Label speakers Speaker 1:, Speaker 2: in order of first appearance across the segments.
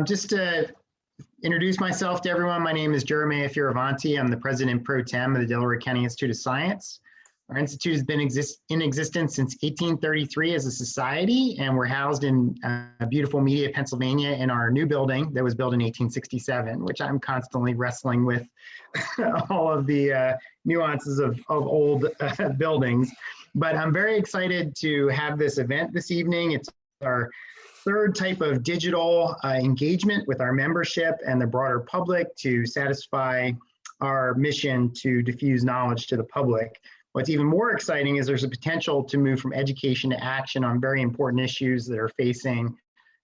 Speaker 1: Um, just to introduce myself to everyone, my name is Jeremiah Fioravanti. I'm the president pro tem of the Delaware County Institute of Science. Our institute has been exist in existence since 1833 as a society, and we're housed in uh, beautiful Media, Pennsylvania in our new building that was built in 1867, which I'm constantly wrestling with all of the uh, nuances of, of old uh, buildings. But I'm very excited to have this event this evening. It's our third type of digital uh, engagement with our membership and the broader public to satisfy our mission to diffuse knowledge to the public. What's even more exciting is there's a potential to move from education to action on very important issues that are facing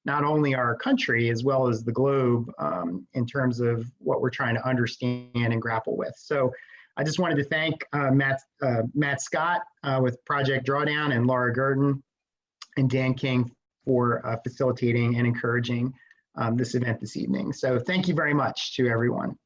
Speaker 1: not only our country as well as the globe um, in terms of what we're trying to understand and grapple with. So I just wanted to thank uh, Matt, uh, Matt Scott uh, with Project Drawdown and Laura Gurton and Dan King for uh, facilitating and encouraging um, this event this evening. So thank you very much to everyone.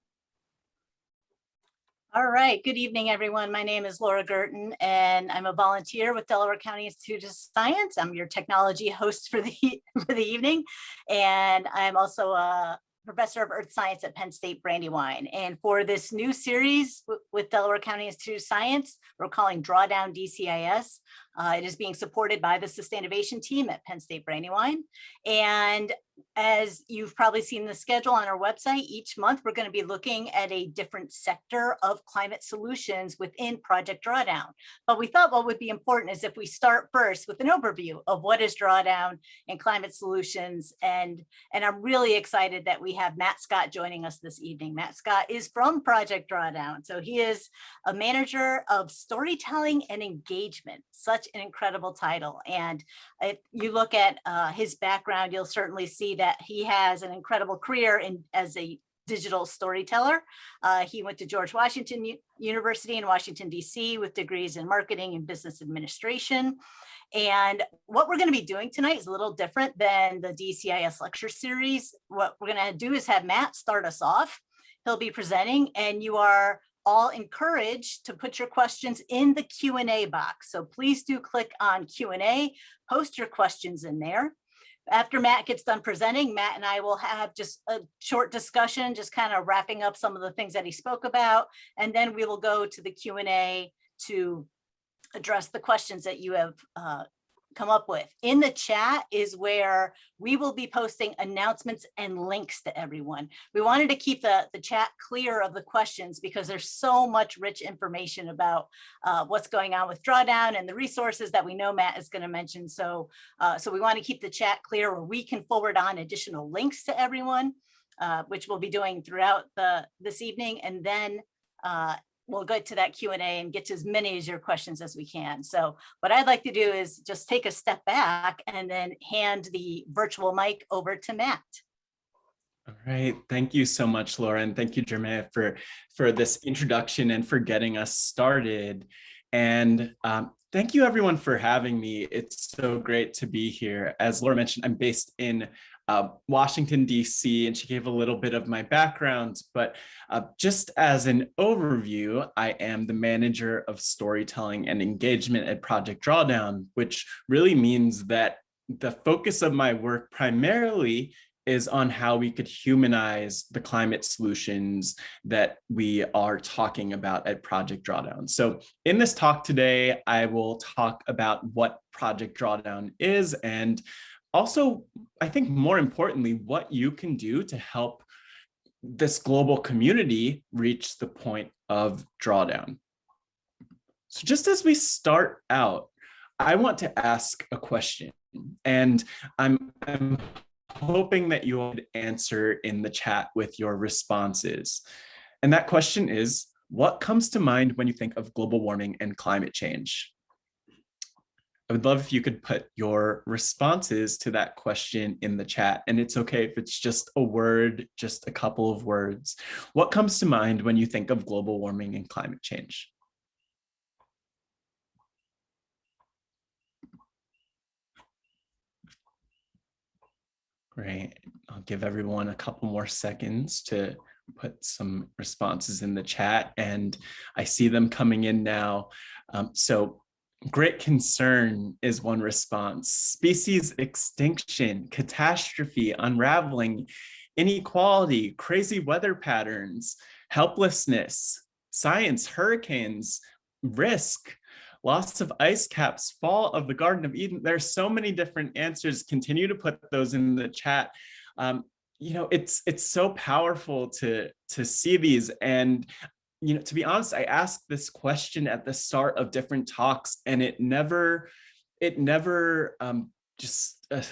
Speaker 2: All right, good evening, everyone. My name is Laura Gurton, and I'm a volunteer with Delaware County Institute of Science. I'm your technology host for the, for the evening, and I'm also a professor of earth science at Penn State Brandywine. And for this new series with Delaware County Institute of Science, we're calling Drawdown DCIS. Uh, it is being supported by the Sustainability team at Penn State Brandywine. And as you've probably seen the schedule on our website, each month we're going to be looking at a different sector of climate solutions within Project Drawdown. But we thought what would be important is if we start first with an overview of what is Drawdown and climate solutions. And, and I'm really excited that we have Matt Scott joining us this evening. Matt Scott is from Project Drawdown. So he is a manager of storytelling and engagement, such an incredible title. And if you look at uh, his background, you'll certainly see that he has an incredible career in as a digital storyteller. Uh, he went to George Washington U University in Washington, DC with degrees in marketing and business administration. And what we're going to be doing tonight is a little different than the DCIS lecture series. What we're going to do is have Matt start us off. He'll be presenting and you are all encouraged to put your questions in the Q&A box. So please do click on Q&A, post your questions in there. After Matt gets done presenting, Matt and I will have just a short discussion, just kind of wrapping up some of the things that he spoke about. And then we will go to the Q&A to address the questions that you have uh, come up with. In the chat is where we will be posting announcements and links to everyone. We wanted to keep the, the chat clear of the questions because there's so much rich information about uh, what's going on with Drawdown and the resources that we know Matt is going to mention. So, uh, so we want to keep the chat clear where we can forward on additional links to everyone, uh, which we'll be doing throughout the this evening. And then uh, we'll get to that Q&A and get to as many as your questions as we can. So what I'd like to do is just take a step back and then hand the virtual mic over to Matt.
Speaker 3: All right, thank you so much, Laura, and thank you, Jeremiah, for, for this introduction and for getting us started. And um, thank you everyone for having me. It's so great to be here. As Laura mentioned, I'm based in uh, Washington, DC, and she gave a little bit of my background, but uh, just as an overview, I am the manager of storytelling and engagement at Project Drawdown, which really means that the focus of my work primarily is on how we could humanize the climate solutions that we are talking about at Project Drawdown. So in this talk today, I will talk about what Project Drawdown is and also, I think more importantly, what you can do to help this global community reach the point of drawdown. So just as we start out, I want to ask a question and I'm, I'm hoping that you would answer in the chat with your responses. And that question is, what comes to mind when you think of global warming and climate change? I would love if you could put your responses to that question in the chat. And it's okay if it's just a word, just a couple of words. What comes to mind when you think of global warming and climate change? Great. I'll give everyone a couple more seconds to put some responses in the chat and I see them coming in now. Um, so Great concern is one response. Species extinction, catastrophe, unraveling, inequality, crazy weather patterns, helplessness, science, hurricanes, risk, loss of ice caps, fall of the Garden of Eden. There's so many different answers. Continue to put those in the chat. Um, you know, it's it's so powerful to to see these and you know, to be honest, I asked this question at the start of different talks and it never, it never um, just, uh,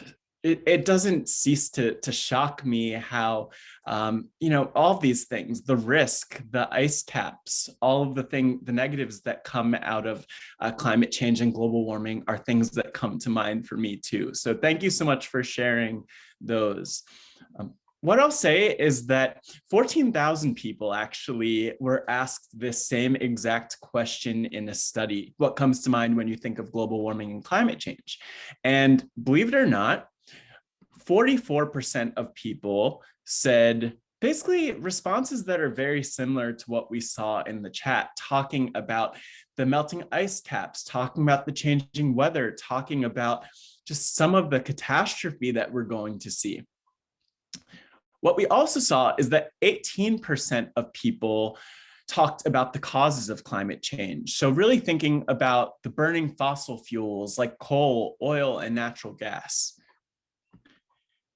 Speaker 3: it, it doesn't cease to, to shock me how, um, you know, all these things, the risk, the ice caps, all of the thing, the negatives that come out of uh, climate change and global warming are things that come to mind for me too. So thank you so much for sharing those. Um, what I'll say is that 14,000 people actually were asked this same exact question in a study. What comes to mind when you think of global warming and climate change? And believe it or not, 44% of people said basically responses that are very similar to what we saw in the chat, talking about the melting ice caps, talking about the changing weather, talking about just some of the catastrophe that we're going to see. What we also saw is that 18% of people talked about the causes of climate change. So really thinking about the burning fossil fuels like coal, oil, and natural gas.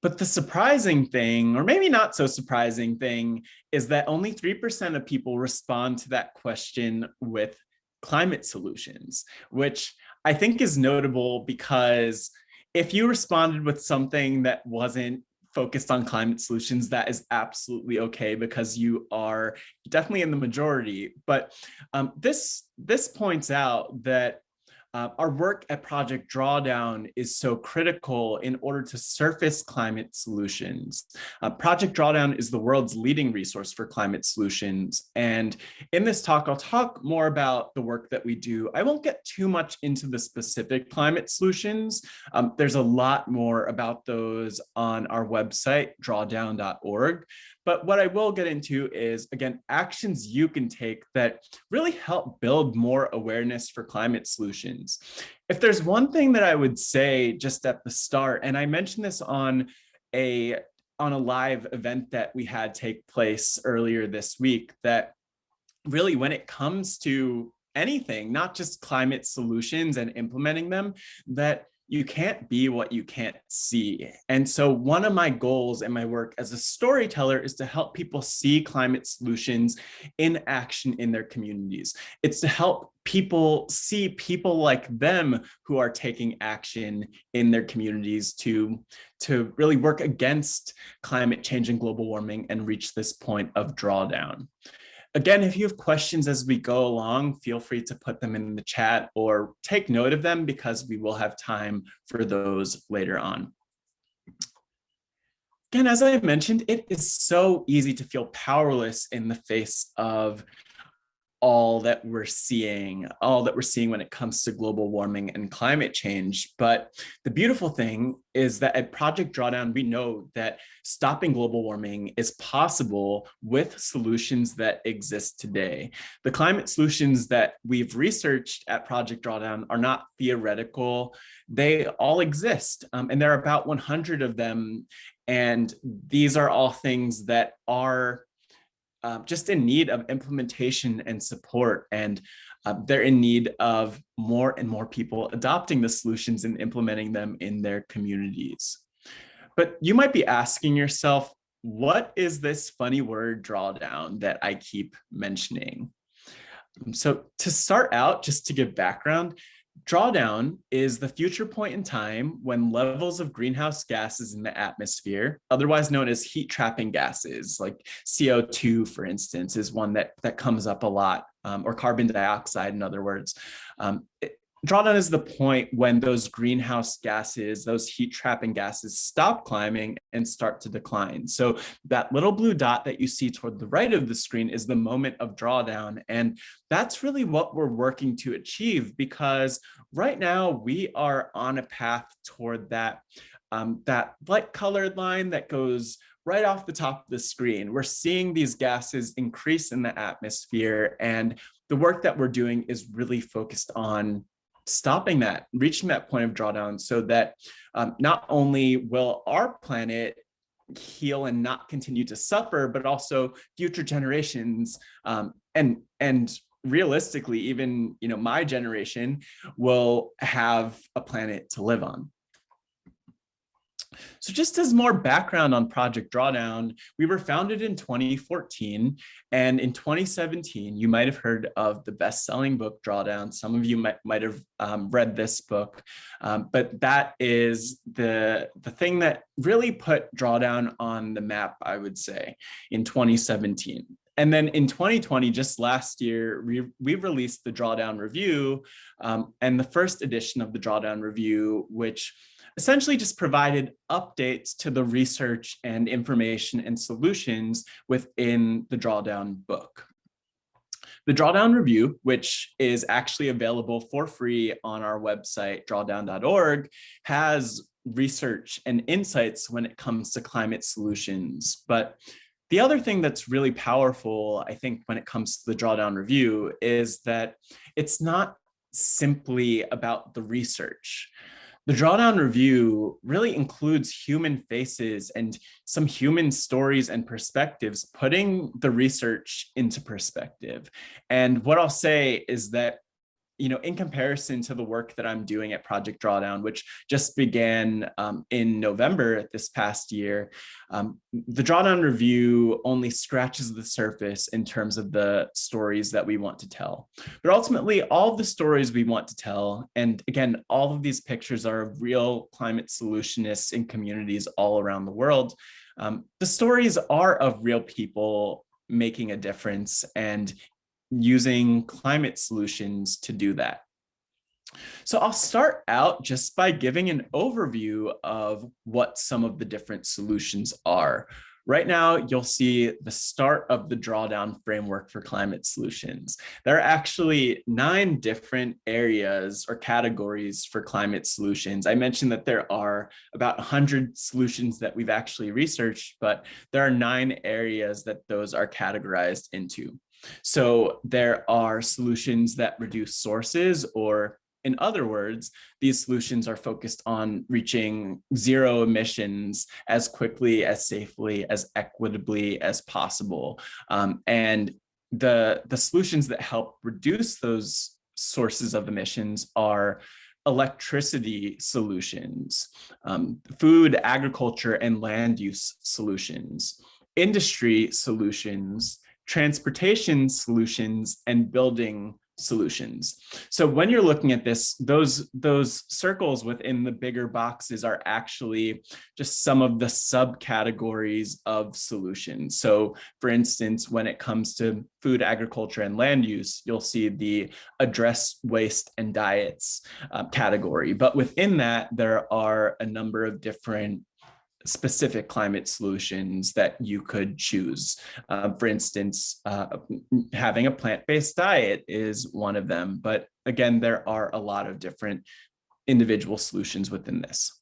Speaker 3: But the surprising thing, or maybe not so surprising thing, is that only 3% of people respond to that question with climate solutions, which I think is notable because if you responded with something that wasn't focused on climate solutions, that is absolutely okay because you are definitely in the majority. But um, this, this points out that uh, our work at Project Drawdown is so critical in order to surface climate solutions. Uh, Project Drawdown is the world's leading resource for climate solutions. And in this talk, I'll talk more about the work that we do. I won't get too much into the specific climate solutions. Um, there's a lot more about those on our website, drawdown.org. But what I will get into is, again, actions you can take that really help build more awareness for climate solutions. If there's one thing that I would say just at the start, and I mentioned this on a on a live event that we had take place earlier this week, that really when it comes to anything, not just climate solutions and implementing them, that you can't be what you can't see. And so one of my goals in my work as a storyteller is to help people see climate solutions in action in their communities. It's to help people see people like them who are taking action in their communities to, to really work against climate change and global warming and reach this point of drawdown. Again, if you have questions as we go along, feel free to put them in the chat or take note of them because we will have time for those later on. Again, as I mentioned, it is so easy to feel powerless in the face of all that we're seeing, all that we're seeing when it comes to global warming and climate change. But the beautiful thing is that at Project Drawdown, we know that stopping global warming is possible with solutions that exist today. The climate solutions that we've researched at Project Drawdown are not theoretical. They all exist, um, and there are about 100 of them. And these are all things that are um, just in need of implementation and support and uh, they're in need of more and more people adopting the solutions and implementing them in their communities. But you might be asking yourself, what is this funny word drawdown that I keep mentioning? So to start out, just to give background, Drawdown is the future point in time when levels of greenhouse gases in the atmosphere, otherwise known as heat trapping gases, like CO2, for instance, is one that, that comes up a lot, um, or carbon dioxide, in other words. Um, drawdown is the point when those greenhouse gases, those heat trapping gases stop climbing and start to decline. So that little blue dot that you see toward the right of the screen is the moment of drawdown. And that's really what we're working to achieve because right now we are on a path toward that, um, that light colored line that goes right off the top of the screen. We're seeing these gases increase in the atmosphere and the work that we're doing is really focused on stopping that, reaching that point of drawdown so that um, not only will our planet heal and not continue to suffer, but also future generations um, and and realistically, even you know my generation will have a planet to live on. So just as more background on Project Drawdown, we were founded in 2014. And in 2017, you might have heard of the best-selling book Drawdown. Some of you might, might have um, read this book, um, but that is the, the thing that really put Drawdown on the map, I would say, in 2017. And then in 2020, just last year, we, we released the Drawdown Review um, and the first edition of the Drawdown Review, which essentially just provided updates to the research and information and solutions within the drawdown book. The Drawdown Review, which is actually available for free on our website, drawdown.org, has research and insights when it comes to climate solutions. But the other thing that's really powerful, I think, when it comes to the Drawdown Review is that it's not simply about the research. The Drawdown Review really includes human faces and some human stories and perspectives, putting the research into perspective. And what I'll say is that you know, in comparison to the work that I'm doing at Project Drawdown, which just began um, in November this past year, um, the Drawdown Review only scratches the surface in terms of the stories that we want to tell. But ultimately, all the stories we want to tell, and again, all of these pictures are of real climate solutionists in communities all around the world. Um, the stories are of real people making a difference and using climate solutions to do that. So I'll start out just by giving an overview of what some of the different solutions are. Right now, you'll see the start of the drawdown framework for climate solutions. There are actually nine different areas or categories for climate solutions. I mentioned that there are about 100 solutions that we've actually researched, but there are nine areas that those are categorized into. So there are solutions that reduce sources or in other words, these solutions are focused on reaching zero emissions as quickly, as safely, as equitably as possible. Um, and the, the solutions that help reduce those sources of emissions are electricity solutions, um, food, agriculture, and land use solutions, industry solutions, transportation solutions and building solutions. So when you're looking at this, those, those circles within the bigger boxes are actually just some of the subcategories of solutions. So for instance, when it comes to food, agriculture, and land use, you'll see the address waste and diets uh, category. But within that, there are a number of different specific climate solutions that you could choose. Uh, for instance, uh, having a plant-based diet is one of them, but again, there are a lot of different individual solutions within this.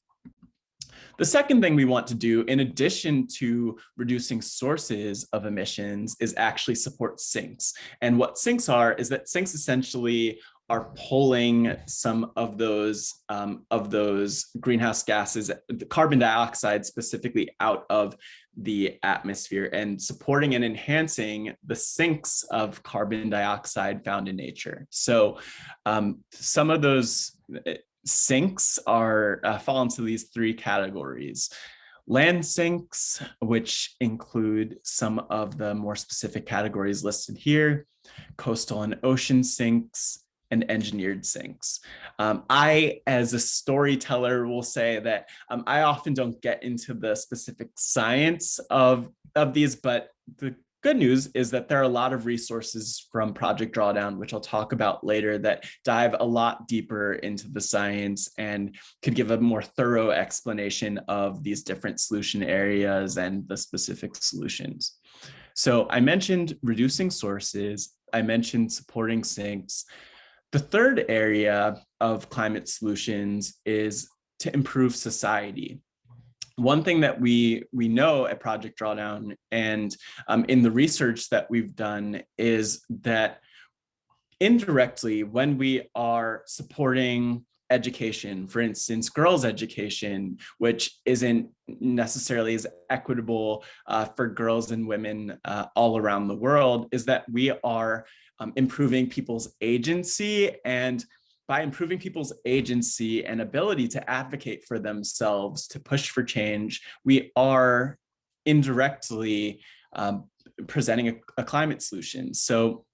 Speaker 3: The second thing we want to do, in addition to reducing sources of emissions, is actually support sinks. And what sinks are is that sinks essentially are pulling some of those um, of those greenhouse gases, the carbon dioxide specifically out of the atmosphere and supporting and enhancing the sinks of carbon dioxide found in nature. So um, some of those uh, sinks are uh, fall into these three categories. Land sinks, which include some of the more specific categories listed here, coastal and ocean sinks, and engineered sinks. Um, I, as a storyteller, will say that um, I often don't get into the specific science of, of these, but the good news is that there are a lot of resources from Project Drawdown, which I'll talk about later, that dive a lot deeper into the science and could give a more thorough explanation of these different solution areas and the specific solutions. So I mentioned reducing sources, I mentioned supporting sinks, the third area of climate solutions is to improve society. One thing that we, we know at Project Drawdown and um, in the research that we've done is that indirectly, when we are supporting education, for instance, girls' education, which isn't necessarily as equitable uh, for girls and women uh, all around the world, is that we are um, improving people's agency and by improving people's agency and ability to advocate for themselves, to push for change, we are indirectly um, presenting a, a climate solution. So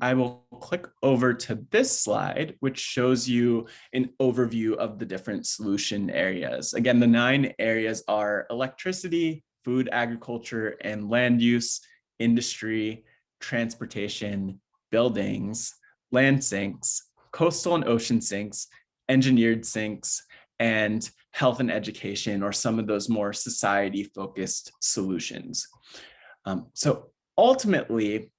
Speaker 3: I will click over to this slide, which shows you an overview of the different solution areas. Again, the nine areas are electricity, food, agriculture, and land use, industry, transportation, buildings, land sinks, coastal and ocean sinks, engineered sinks, and health and education, or some of those more society-focused solutions. Um, so ultimately,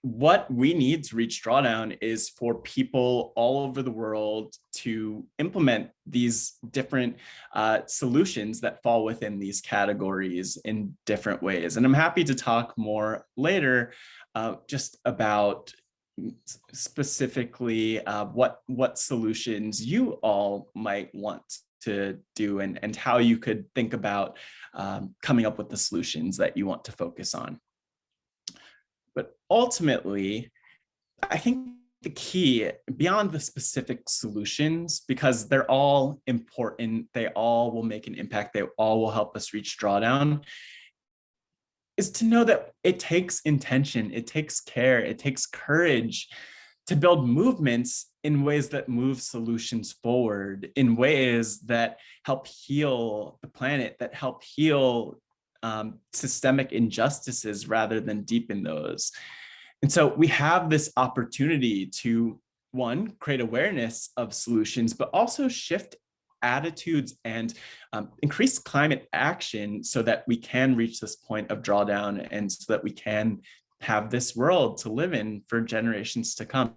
Speaker 3: what we need to reach drawdown is for people all over the world to implement these different uh, solutions that fall within these categories in different ways. And I'm happy to talk more later uh, just about specifically uh, what what solutions you all might want to do and, and how you could think about um, coming up with the solutions that you want to focus on. But ultimately, I think the key beyond the specific solutions, because they're all important, they all will make an impact, they all will help us reach drawdown, is to know that it takes intention, it takes care, it takes courage to build movements in ways that move solutions forward, in ways that help heal the planet, that help heal um, systemic injustices rather than deepen those. And so we have this opportunity to, one, create awareness of solutions, but also shift attitudes and um, increase climate action so that we can reach this point of drawdown and so that we can have this world to live in for generations to come.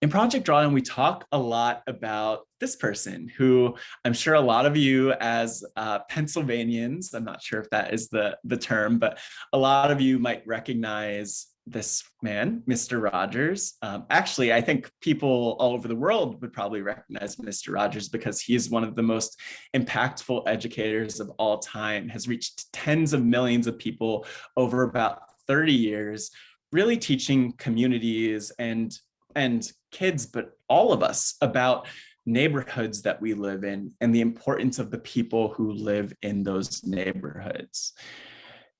Speaker 3: In Project Drawdown, we talk a lot about this person who I'm sure a lot of you as uh, Pennsylvanians, I'm not sure if that is the, the term, but a lot of you might recognize this man, Mr. Rogers. Um, actually, I think people all over the world would probably recognize Mr. Rogers because he is one of the most impactful educators of all time, has reached tens of millions of people over about 30 years, really teaching communities and and kids, but all of us about neighborhoods that we live in and the importance of the people who live in those neighborhoods.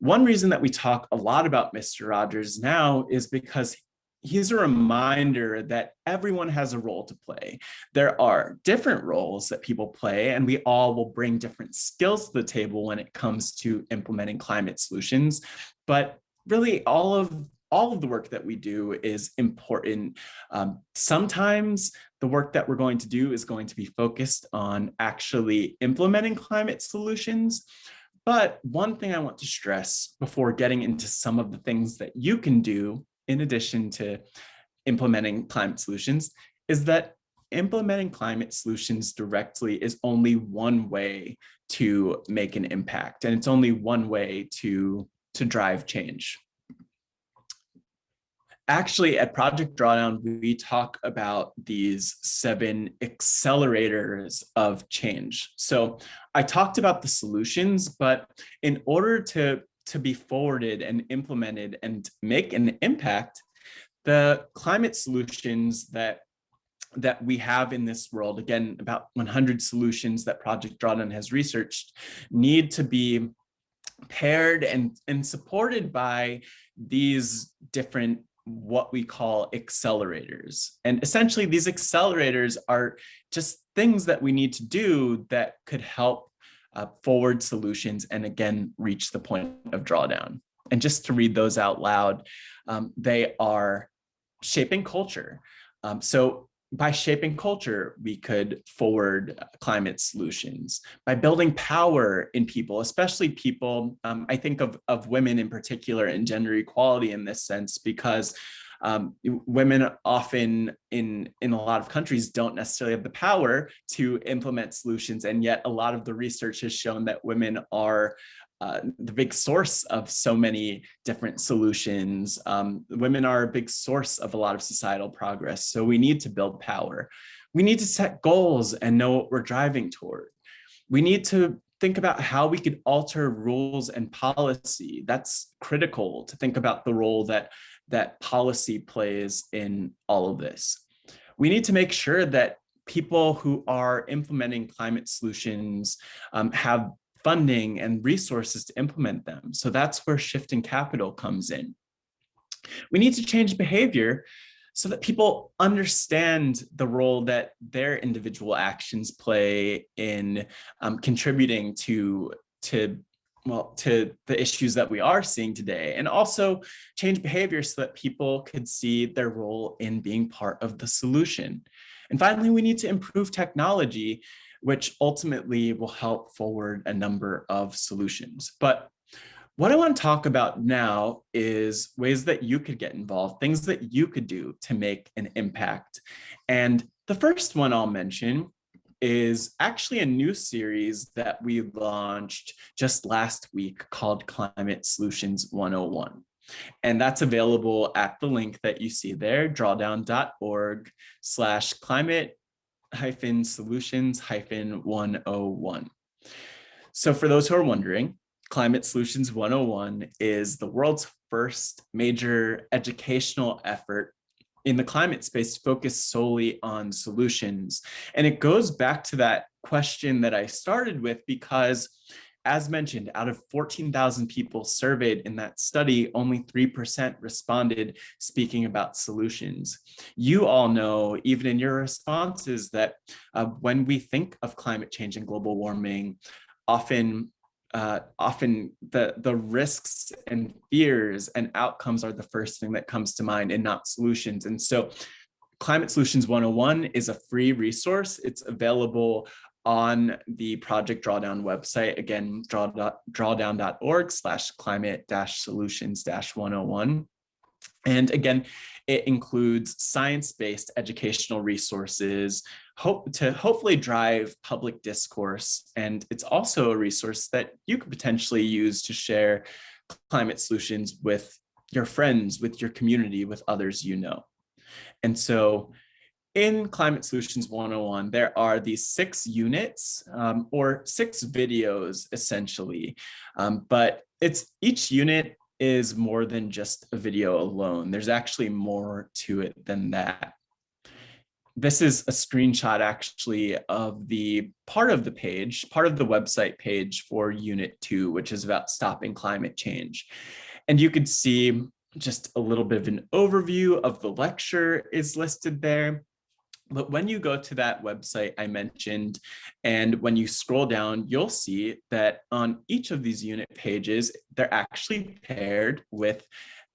Speaker 3: One reason that we talk a lot about Mr. Rogers now is because he's a reminder that everyone has a role to play. There are different roles that people play and we all will bring different skills to the table when it comes to implementing climate solutions. But really all of all of the work that we do is important. Um, sometimes the work that we're going to do is going to be focused on actually implementing climate solutions. But one thing I want to stress before getting into some of the things that you can do in addition to implementing climate solutions is that implementing climate solutions directly is only one way to make an impact. And it's only one way to, to drive change actually at Project Drawdown, we talk about these seven accelerators of change. So I talked about the solutions, but in order to, to be forwarded and implemented and make an impact, the climate solutions that that we have in this world, again, about 100 solutions that Project Drawdown has researched, need to be paired and, and supported by these different what we call accelerators. And essentially these accelerators are just things that we need to do that could help uh, forward solutions and again, reach the point of drawdown. And just to read those out loud, um, they are shaping culture. Um, so by shaping culture, we could forward climate solutions. By building power in people, especially people, um, I think of, of women in particular and gender equality in this sense, because um, women often in, in a lot of countries don't necessarily have the power to implement solutions. And yet a lot of the research has shown that women are uh, the big source of so many different solutions. Um, women are a big source of a lot of societal progress. So we need to build power. We need to set goals and know what we're driving toward. We need to think about how we could alter rules and policy. That's critical to think about the role that, that policy plays in all of this. We need to make sure that people who are implementing climate solutions um, have funding and resources to implement them. So that's where shifting capital comes in. We need to change behavior so that people understand the role that their individual actions play in um, contributing to, to well, to the issues that we are seeing today and also change behavior so that people could see their role in being part of the solution. And finally, we need to improve technology which ultimately will help forward a number of solutions. But what I want to talk about now is ways that you could get involved, things that you could do to make an impact. And the first one I'll mention is actually a new series that we launched just last week called Climate Solutions 101. And that's available at the link that you see there, drawdown.org slash climate hyphen solutions hyphen 101. So for those who are wondering, Climate Solutions 101 is the world's first major educational effort in the climate space focused solely on solutions. And it goes back to that question that I started with because as mentioned, out of 14,000 people surveyed in that study, only 3% responded speaking about solutions. You all know, even in your responses, that uh, when we think of climate change and global warming, often uh, often the, the risks and fears and outcomes are the first thing that comes to mind and not solutions. And so Climate Solutions 101 is a free resource. It's available on the Project Drawdown website, again, draw, drawdown.org slash climate dash solutions dash 101. And again, it includes science-based educational resources hope to hopefully drive public discourse. And it's also a resource that you could potentially use to share climate solutions with your friends, with your community, with others you know. And so in Climate Solutions 101, there are these six units um, or six videos essentially, um, but it's each unit is more than just a video alone. There's actually more to it than that. This is a screenshot actually of the part of the page, part of the website page for unit two, which is about stopping climate change. And you could see just a little bit of an overview of the lecture is listed there. But when you go to that website I mentioned, and when you scroll down, you'll see that on each of these unit pages, they're actually paired with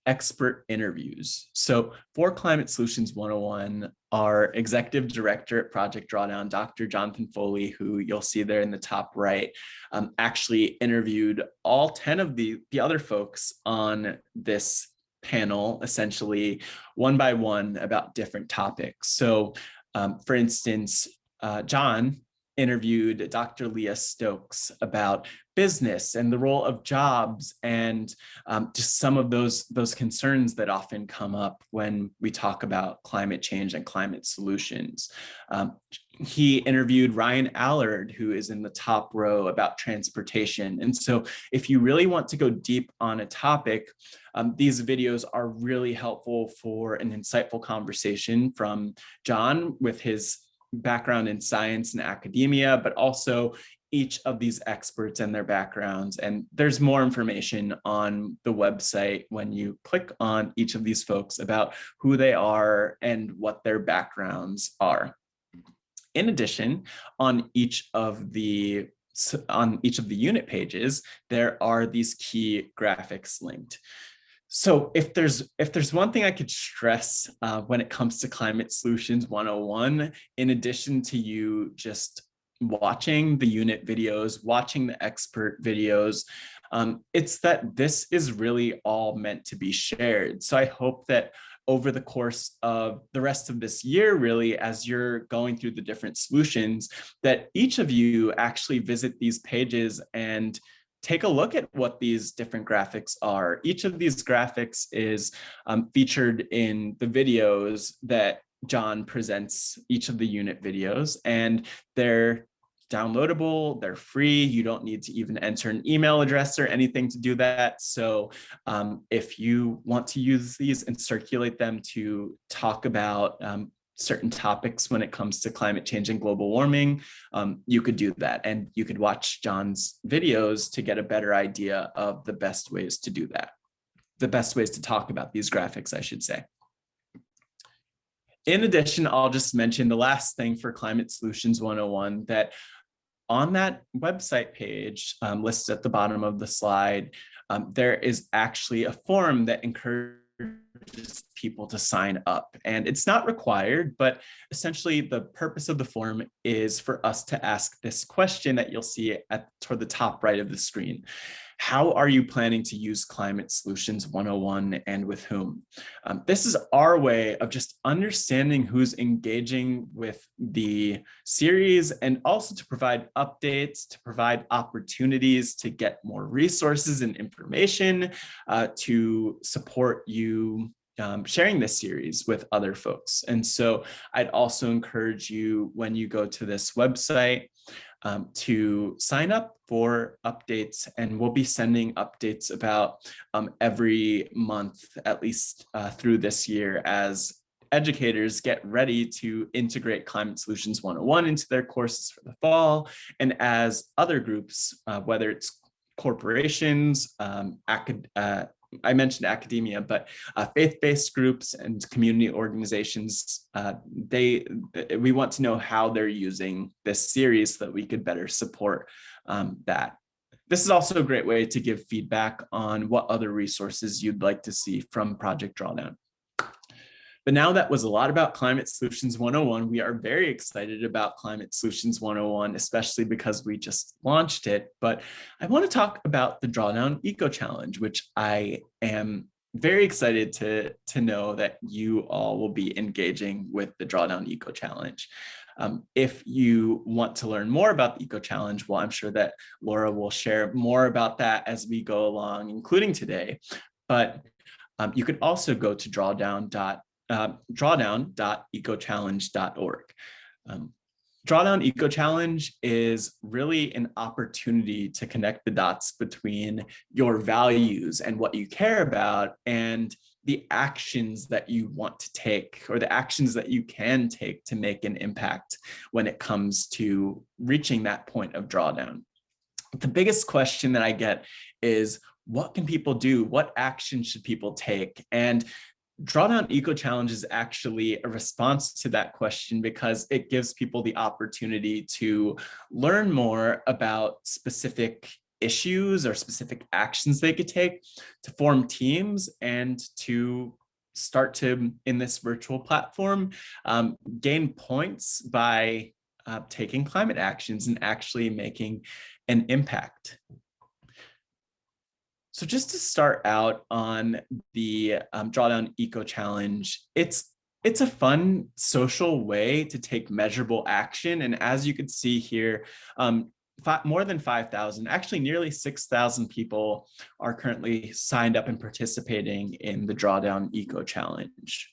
Speaker 3: expert interviews. So for Climate Solutions 101, our executive director at Project Drawdown, Dr. Jonathan Foley, who you'll see there in the top right, um, actually interviewed all 10 of the, the other folks on this panel, essentially one by one about different topics. So um, for instance, uh, John interviewed Dr. Leah Stokes about business and the role of jobs and um, just some of those those concerns that often come up when we talk about climate change and climate solutions. Um, he interviewed Ryan Allard, who is in the top row about transportation. And so if you really want to go deep on a topic, um, these videos are really helpful for an insightful conversation from John with his background in science and academia, but also each of these experts and their backgrounds. And there's more information on the website when you click on each of these folks about who they are and what their backgrounds are. In addition, on each of the on each of the unit pages, there are these key graphics linked. So if there's if there's one thing I could stress uh, when it comes to climate solutions 101, in addition to you just watching the unit videos, watching the expert videos, um, it's that this is really all meant to be shared. So I hope that over the course of the rest of this year, really, as you're going through the different solutions, that each of you actually visit these pages and take a look at what these different graphics are. Each of these graphics is um, featured in the videos that John presents each of the unit videos and they're downloadable, they're free. You don't need to even enter an email address or anything to do that. So um, if you want to use these and circulate them to talk about um, certain topics when it comes to climate change and global warming, um, you could do that. And you could watch John's videos to get a better idea of the best ways to do that. The best ways to talk about these graphics, I should say. In addition, I'll just mention the last thing for Climate Solutions 101 that on that website page um, listed at the bottom of the slide, um, there is actually a form that encourages people to sign up. And it's not required but essentially the purpose of the form is for us to ask this question that you'll see at toward the top right of the screen how are you planning to use Climate Solutions 101 and with whom? Um, this is our way of just understanding who's engaging with the series and also to provide updates, to provide opportunities to get more resources and information uh, to support you um, sharing this series with other folks. And so I'd also encourage you when you go to this website um, to sign up for updates and we'll be sending updates about um, every month, at least uh, through this year as educators get ready to integrate Climate Solutions 101 into their courses for the fall. And as other groups, uh, whether it's corporations, um, acad uh, I mentioned academia, but uh, faith-based groups and community organizations, uh, they we want to know how they're using this series so that we could better support um, that. This is also a great way to give feedback on what other resources you'd like to see from Project Drawdown. But now that was a lot about Climate Solutions 101. We are very excited about Climate Solutions 101, especially because we just launched it. But I want to talk about the Drawdown Eco Challenge, which I am very excited to, to know that you all will be engaging with the Drawdown Eco Challenge. Um, if you want to learn more about the Eco Challenge, well, I'm sure that Laura will share more about that as we go along, including today. But um, you can also go to drawdown.org uh, drawdown.ecochallenge.org. Um, Drawdown Eco Challenge is really an opportunity to connect the dots between your values and what you care about and the actions that you want to take or the actions that you can take to make an impact when it comes to reaching that point of drawdown. The biggest question that I get is, what can people do? What action should people take? And Drawdown Eco Challenge is actually a response to that question because it gives people the opportunity to learn more about specific issues or specific actions they could take to form teams and to start to, in this virtual platform, um, gain points by uh, taking climate actions and actually making an impact. So just to start out on the um, Drawdown Eco Challenge, it's it's a fun social way to take measurable action. And as you can see here, um, five, more than 5,000, actually nearly 6,000 people are currently signed up and participating in the Drawdown Eco Challenge.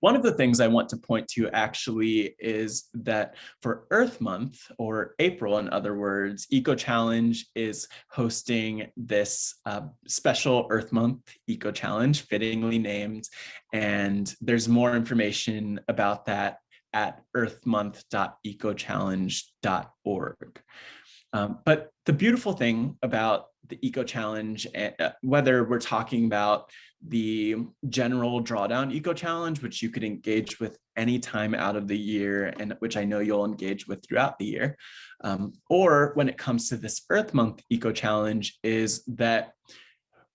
Speaker 3: One of the things I want to point to actually is that for Earth Month, or April in other words, Eco Challenge is hosting this uh, special Earth Month Eco Challenge, fittingly named, and there's more information about that at earthmonth.ecochallenge.org. Um, but the beautiful thing about the Eco Challenge, uh, whether we're talking about the general drawdown eco challenge, which you could engage with any time out of the year and which I know you'll engage with throughout the year. Um, or when it comes to this Earth Month eco challenge is that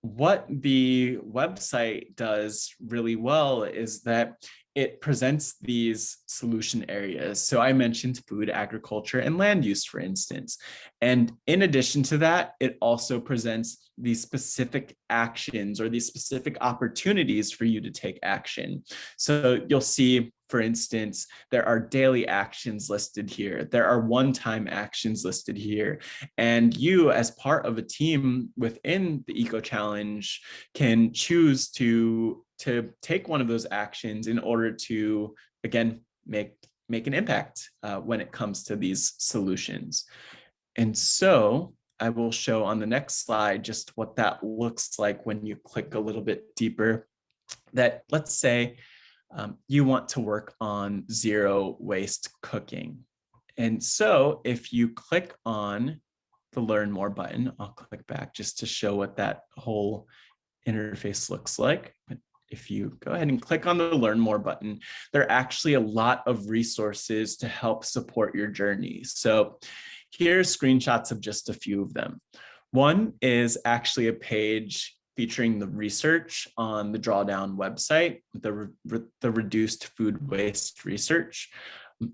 Speaker 3: what the website does really well is that it presents these solution areas. So I mentioned food, agriculture, and land use, for instance. And in addition to that, it also presents these specific actions or these specific opportunities for you to take action. So you'll see for instance, there are daily actions listed here. There are one-time actions listed here. And you as part of a team within the Eco Challenge can choose to, to take one of those actions in order to, again, make, make an impact uh, when it comes to these solutions. And so I will show on the next slide just what that looks like when you click a little bit deeper that let's say um, you want to work on zero waste cooking. And so if you click on the learn more button, I'll click back just to show what that whole interface looks like. But if you go ahead and click on the learn more button, there are actually a lot of resources to help support your journey. So here's screenshots of just a few of them. One is actually a page featuring the research on the drawdown website, the, re the reduced food waste research.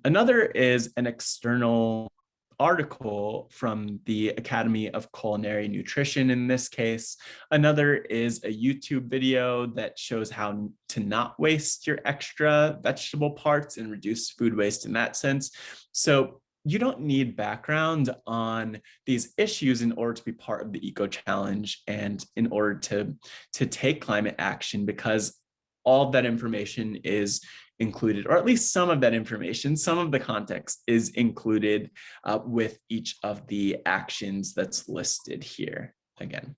Speaker 3: Another is an external article from the Academy of Culinary Nutrition in this case. Another is a YouTube video that shows how to not waste your extra vegetable parts and reduce food waste in that sense. So you don't need background on these issues in order to be part of the eco challenge and in order to to take climate action because all of that information is included or at least some of that information some of the context is included uh, with each of the actions that's listed here again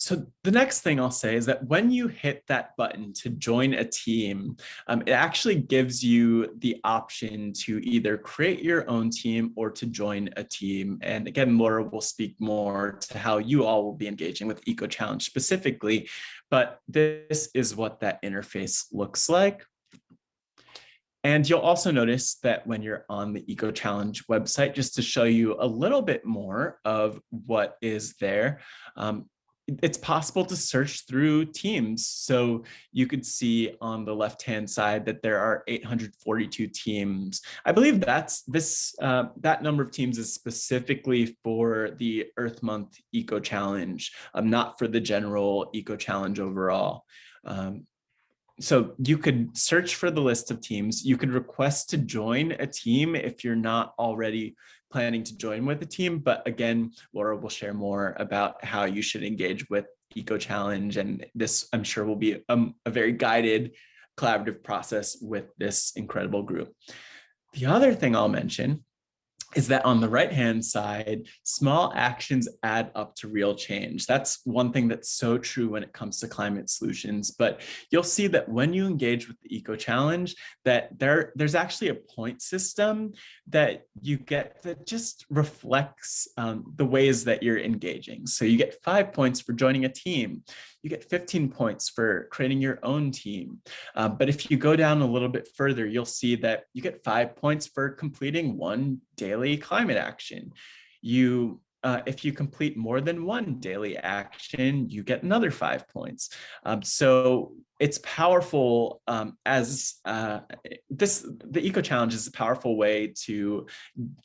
Speaker 3: so the next thing I'll say is that when you hit that button to join a team, um, it actually gives you the option to either create your own team or to join a team. And again, Laura will speak more to how you all will be engaging with Eco Challenge specifically, but this is what that interface looks like. And you'll also notice that when you're on the Eco Challenge website, just to show you a little bit more of what is there, um, it's possible to search through teams. So you could see on the left-hand side that there are 842 teams. I believe that's this uh, that number of teams is specifically for the Earth Month Eco Challenge, um, not for the general Eco Challenge overall. Um, so you could search for the list of teams. You could request to join a team if you're not already planning to join with the team. But again, Laura will share more about how you should engage with Eco Challenge. And this, I'm sure, will be a, a very guided collaborative process with this incredible group. The other thing I'll mention is that on the right hand side, small actions add up to real change. That's one thing that's so true when it comes to climate solutions. But you'll see that when you engage with the Eco Challenge, that there, there's actually a point system that you get that just reflects um, the ways that you're engaging. So you get five points for joining a team you get 15 points for creating your own team. Uh, but if you go down a little bit further, you'll see that you get five points for completing one daily climate action. You uh, if you complete more than one daily action, you get another five points. Um, so it's powerful um, as uh, this, the Eco Challenge is a powerful way to,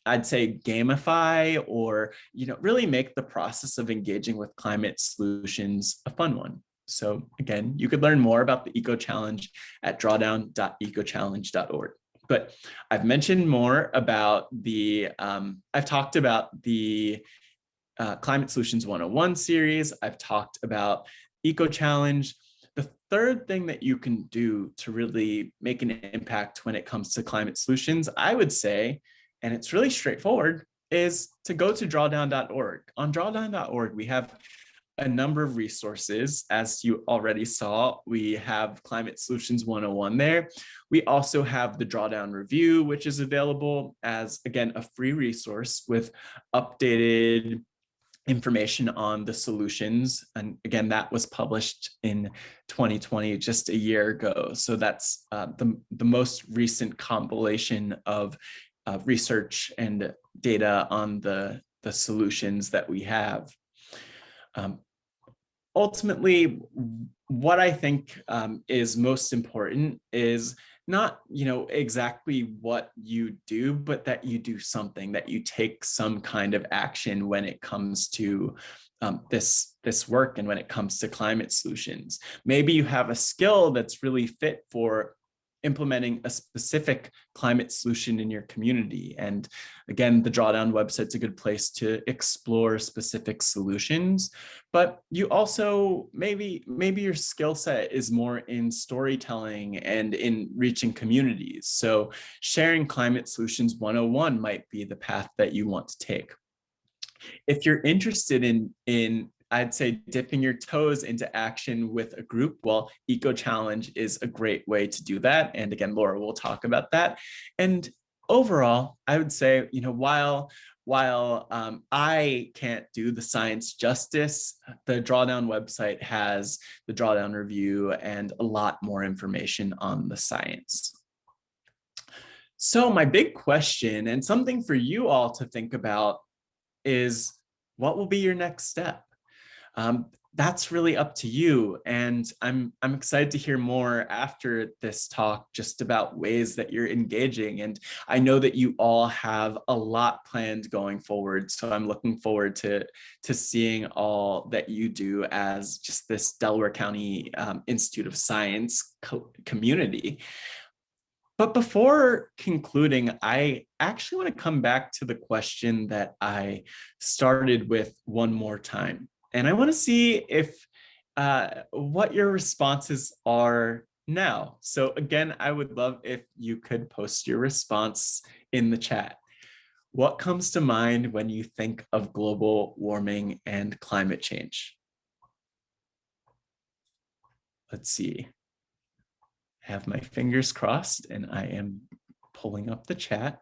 Speaker 3: I'd say, gamify or, you know, really make the process of engaging with climate solutions a fun one. So again, you could learn more about the Eco Challenge at drawdown.ecochallenge.org. But I've mentioned more about the, um, I've talked about the uh, Climate Solutions 101 series. I've talked about Eco Challenge. The third thing that you can do to really make an impact when it comes to climate solutions, I would say, and it's really straightforward, is to go to drawdown.org. On drawdown.org, we have a number of resources. As you already saw, we have Climate Solutions 101 there. We also have the Drawdown Review, which is available as, again, a free resource with updated information on the solutions. And again, that was published in 2020, just a year ago. So that's uh, the, the most recent compilation of uh, research and data on the, the solutions that we have. Um, ultimately, what I think um, is most important is not you know exactly what you do but that you do something that you take some kind of action when it comes to um, this this work and when it comes to climate solutions. Maybe you have a skill that's really fit for implementing a specific climate solution in your community. And again, the Drawdown website's a good place to explore specific solutions, but you also maybe maybe your skill set is more in storytelling and in reaching communities. So sharing climate solutions 101 might be the path that you want to take. If you're interested in in I'd say dipping your toes into action with a group, well, Eco Challenge is a great way to do that. And again, Laura will talk about that. And overall, I would say, you know, while while um, I can't do the science justice, the Drawdown website has the Drawdown review and a lot more information on the science. So my big question and something for you all to think about is what will be your next step? Um, that's really up to you. And I'm, I'm excited to hear more after this talk just about ways that you're engaging. And I know that you all have a lot planned going forward. So I'm looking forward to, to seeing all that you do as just this Delaware County um, Institute of Science co community. But before concluding, I actually want to come back to the question that I started with one more time. And I want to see if uh, what your responses are now. So again, I would love if you could post your response in the chat. What comes to mind when you think of global warming and climate change? Let's see. I have my fingers crossed and I am pulling up the chat.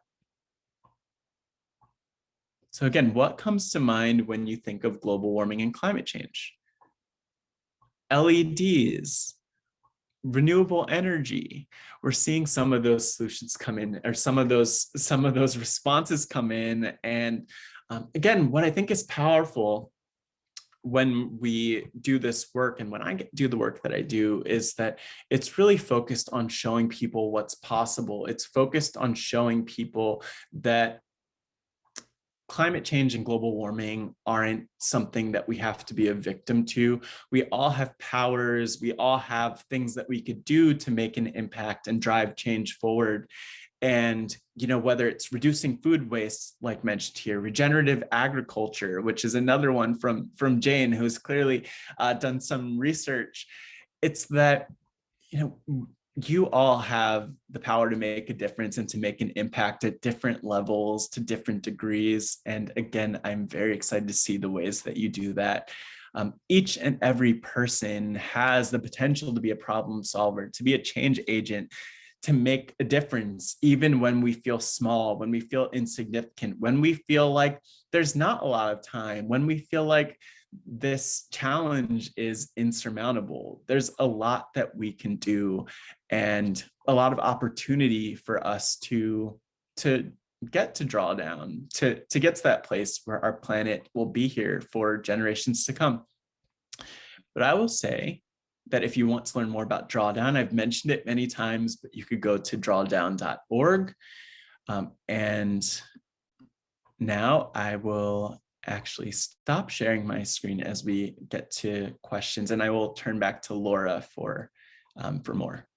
Speaker 3: So again, what comes to mind when you think of global warming and climate change? LEDs, renewable energy. We're seeing some of those solutions come in or some of those some of those responses come in. And um, again, what I think is powerful when we do this work and when I do the work that I do is that it's really focused on showing people what's possible. It's focused on showing people that climate change and global warming aren't something that we have to be a victim to. We all have powers, we all have things that we could do to make an impact and drive change forward. And, you know, whether it's reducing food waste, like mentioned here, regenerative agriculture, which is another one from, from Jane, who's clearly uh, done some research, it's that, you know, you all have the power to make a difference and to make an impact at different levels to different degrees. And again, I'm very excited to see the ways that you do that. Um, each and every person has the potential to be a problem solver, to be a change agent, to make a difference, even when we feel small, when we feel insignificant, when we feel like there's not a lot of time, when we feel like this challenge is insurmountable. There's a lot that we can do and a lot of opportunity for us to, to get to draw down, to, to get to that place where our planet will be here for generations to come. But I will say that if you want to learn more about Drawdown, I've mentioned it many times, but you could go to drawdown.org. Um, and now I will actually stop sharing my screen as we get to questions and I will turn back to Laura for, um, for more.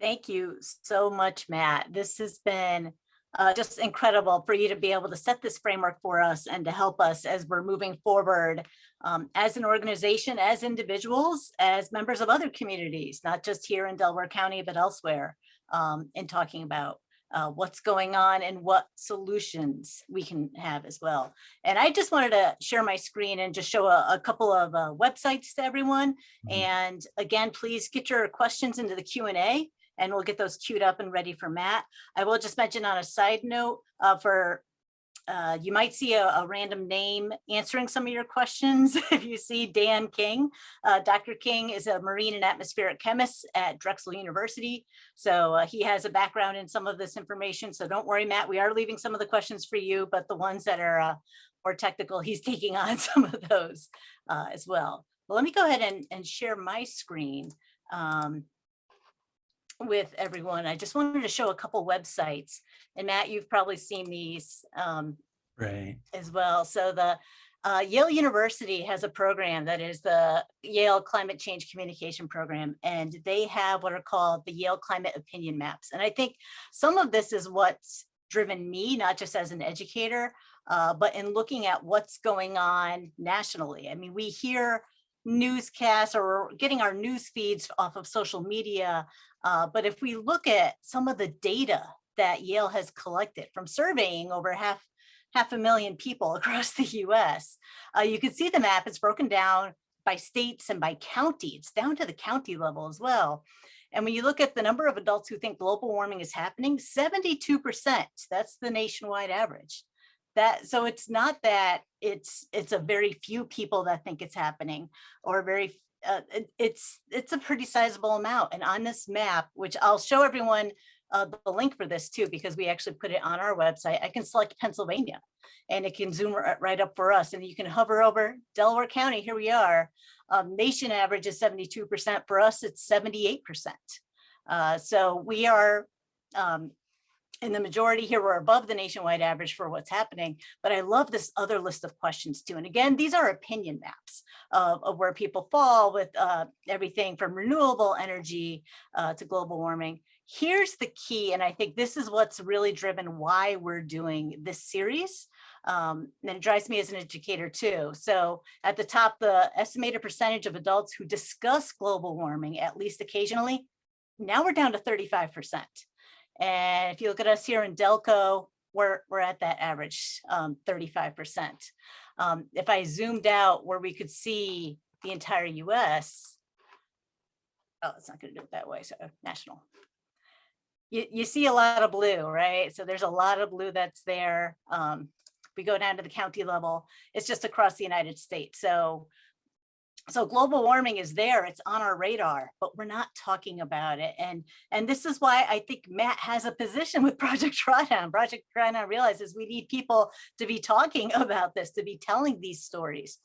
Speaker 2: Thank you so much, Matt. This has been uh, just incredible for you to be able to set this framework for us and to help us as we're moving forward um, as an organization, as individuals, as members of other communities, not just here in Delaware County, but elsewhere um, in talking about uh, what's going on and what solutions we can have as well. And I just wanted to share my screen and just show a, a couple of uh, websites to everyone. Mm -hmm. And again, please get your questions into the Q&A and we'll get those queued up and ready for Matt. I will just mention on a side note uh, for uh, you might see a, a, random name answering some of your questions. if you see Dan King, uh, Dr. King is a marine and atmospheric chemist at Drexel University. So uh, he has a background in some of this information. So don't worry, Matt, we are leaving some of the questions for you, but the ones that are uh, more technical, he's taking on some of those uh, as well. But let me go ahead and, and share my screen. Um, with everyone. I just wanted to show a couple websites and Matt, you've probably seen these um,
Speaker 3: right
Speaker 2: as well. So the Uh, Yale University has a program that is the Yale Climate Change Communication Program, and they have what are called the Yale Climate Opinion Maps. And I think some of this is what's driven me, not just as an educator, uh, but in looking at what's going on nationally. I mean, we hear newscasts or getting our news feeds off of social media, uh, but if we look at some of the data that Yale has collected from surveying over half half a million people across the US. Uh, you can see the map, it's broken down by states and by county, it's down to the county level as well. And when you look at the number of adults who think global warming is happening, 72%, that's the nationwide average. That so it's not that it's it's a very few people that think it's happening or very uh, it, it's it's a pretty sizable amount. And on this map, which I'll show everyone uh, the link for this too, because we actually put it on our website. I can select Pennsylvania and it can zoom right, up for us and you can hover over Delaware County. Here we are. Um, nation average is 72%. For us, it's 78%. Uh, so we are um, in the majority here, we're above the nationwide average for what's happening, but I love this other list of questions too. And again, these are opinion maps of, of where people fall with uh, everything from renewable energy uh, to global warming. Here's the key, and I think this is what's really driven why we're doing this series. Um, and it drives me as an educator too. So at the top, the estimated percentage of adults who discuss global warming, at least occasionally, now we're down to 35%. And if you look at us here in Delco, we're, we're at that average, um, 35%. Um, if I zoomed out where we could see the entire US, oh, it's not gonna do it that way, so national. You, you see a lot of blue, right? So there's a lot of blue that's there. Um, we go down to the county level, it's just across the United States. So so global warming is there, it's on our radar, but we're not talking about it. And, and this is why I think Matt has a position with Project Drawdown. Project Drawdown realizes we need people to be talking about this, to be telling these stories.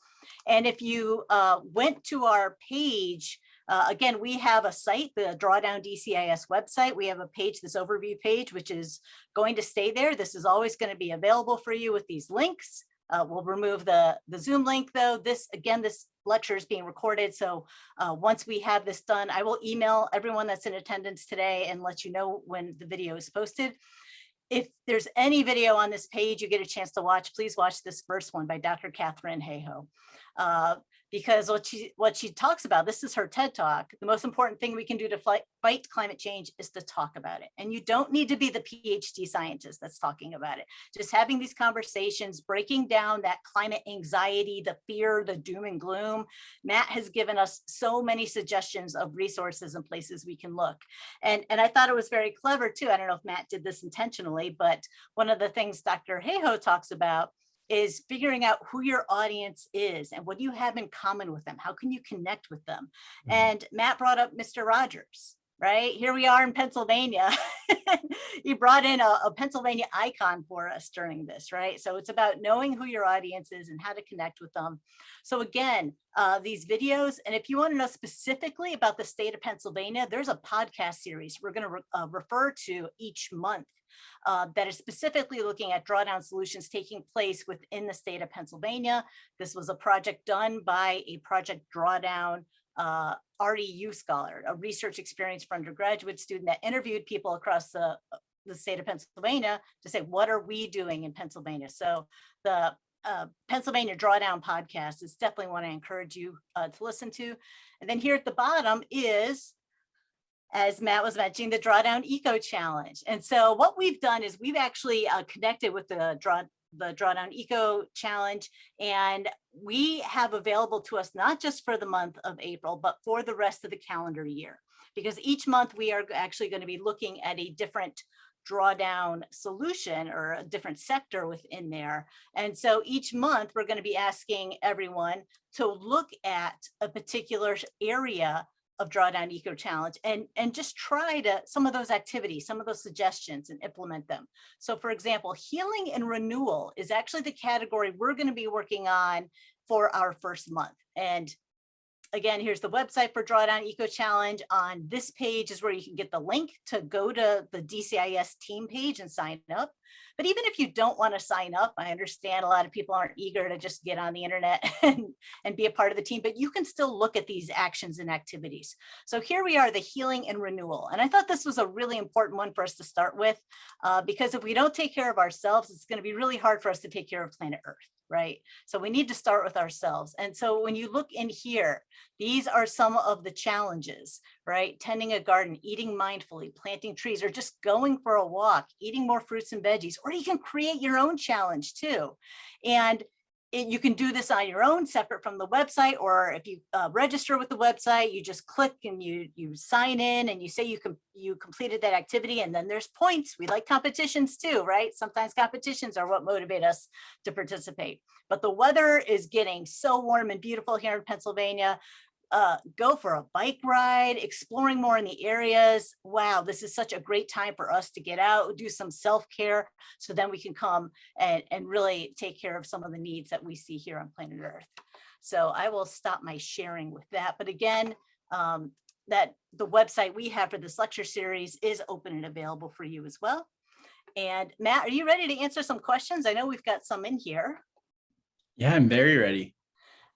Speaker 2: And if you uh, went to our page, uh, again, we have a site, the Drawdown DCIS website. We have a page, this overview page, which is going to stay there. This is always going to be available for you with these links. Uh, we'll remove the, the Zoom link though. This, again, this lecture is being recorded. So uh, once we have this done, I will email everyone that's in attendance today and let you know when the video is posted. If there's any video on this page you get a chance to watch, please watch this first one by Dr. Katharine Hayhoe. Uh, because what she what she talks about this is her ted talk the most important thing we can do to fight, fight climate change is to talk about it. And you don't need to be the phd scientist that's talking about it. Just having these conversations breaking down that climate anxiety the fear the doom and gloom matt has given us so many suggestions of resources and places we can look. And and i thought it was very clever too i don't know if matt did this intentionally but one of the things dr hayhoe talks about is figuring out who your audience is and what do you have in common with them? How can you connect with them? Mm -hmm. And Matt brought up Mr. Rogers, right? Here we are in Pennsylvania. he brought in a, a, Pennsylvania icon for us during this, right? So it's about knowing who your audience is and how to connect with them. So again, uh, these videos, and if you want to know specifically about the state of Pennsylvania, there's a podcast series we're going to re uh, refer to each month uh, that is specifically looking at drawdown solutions taking place within the state of Pennsylvania. This was a project done by a project drawdown uh, REU scholar, a research experience for undergraduate student that interviewed people across the, the state of Pennsylvania to say, what are we doing in Pennsylvania? So the uh, Pennsylvania Drawdown podcast is definitely one I encourage you uh, to listen to. And then here at the bottom is as Matt was mentioning, the Drawdown Eco Challenge. And so what we've done is we've actually uh, connected with the draw the Drawdown Eco Challenge, and we have available to us not just for the month of April, but for the rest of the calendar year. Because each month we are actually going to be looking at a different drawdown solution or a different sector within there. And so each month we're going to be asking everyone to look at a particular area of Drawdown Eco Challenge and, and just try to some of those activities, some of those suggestions and implement them. So for example, healing and renewal is actually the category we're going to be working on for our first month. And again, here's the website for Drawdown Eco Challenge. On this page is where you can get the link to go to the DCIS team page and sign up. But even if you don't want to sign up, I understand a lot of people aren't eager to just get on the internet and, and be a part of the team, but you can still look at these actions and activities. So here we are, the healing and renewal. And I thought this was a really important one for us to start with, uh, because if we don't take care of ourselves, it's going to be really hard for us to take care of planet Earth right? So we need to start with ourselves. And so when you look in here, these are some of the challenges, right? Tending a garden, eating mindfully, planting trees, or just going for a walk, eating more fruits and veggies, or you can create your own challenge too. And it, you can do this on your own separate from the website or if you uh, register with the website you just click and you you sign in and you say you can you completed that activity and then there's points. We like competitions too right? Sometimes competitions are what motivate us to participate. But the weather is getting so warm and beautiful here in Pennsylvania uh, go for a bike ride, exploring more in the areas. Wow, this is such a great time for us to get out, do some self-care, so then we can come and, and really take care of some of the needs that we see here on planet Earth. So I will stop my sharing with that. But again, um, that the website we have for this lecture series is open and available for you as well. And Matt, are you ready to answer some questions? I know we've got some in here.
Speaker 3: Yeah, I'm very ready.